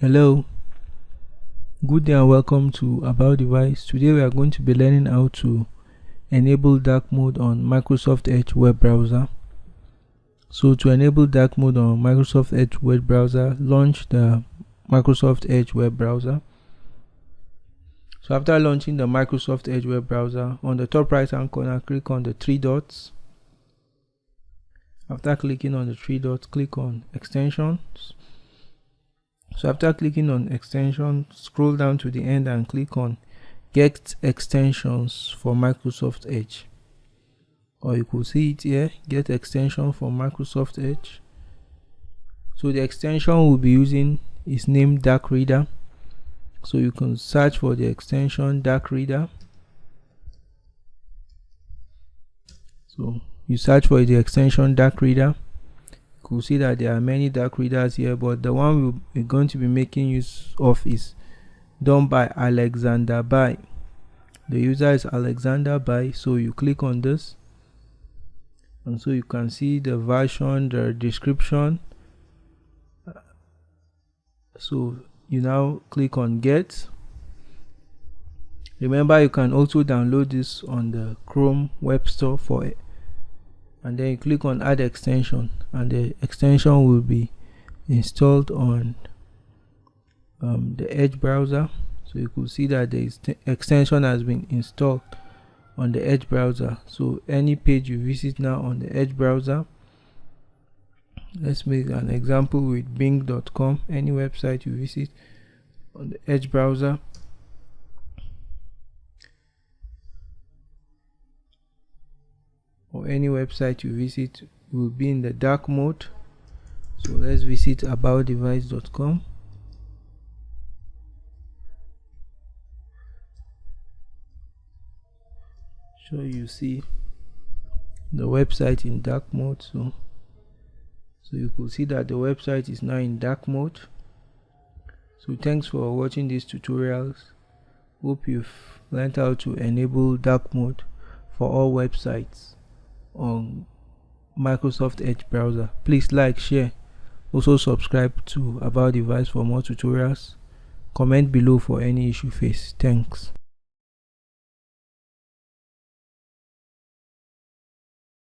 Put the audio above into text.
Hello, good day and welcome to About Device. Today we are going to be learning how to enable dark mode on Microsoft Edge web browser. So to enable dark mode on Microsoft Edge web browser, launch the Microsoft Edge web browser. So after launching the Microsoft Edge web browser, on the top right hand corner, click on the three dots. After clicking on the three dots, click on extensions so after clicking on extension scroll down to the end and click on get extensions for Microsoft Edge. Or you could see it here get extension for Microsoft Edge. So the extension we'll be using is named dark reader. So you can search for the extension dark reader. So you search for the extension dark reader could see that there are many dark readers here but the one we're going to be making use of is done by Alexander Bai. The user is Alexander Bai so you click on this and so you can see the version the description. So you now click on get. Remember you can also download this on the Chrome web store for it and then you click on add extension and the extension will be installed on um, the edge browser. So you could see that the extension has been installed on the edge browser. So any page you visit now on the edge browser let's make an example with bing.com any website you visit on the edge browser or any website you visit will be in the dark mode. So let's visit aboutdevice.com so you see the website in dark mode so so you could see that the website is now in dark mode. So thanks for watching these tutorials. Hope you've learned how to enable dark mode for all websites on Microsoft Edge browser. Please like, share, also subscribe to About Device for more tutorials. Comment below for any issue faced. Thanks.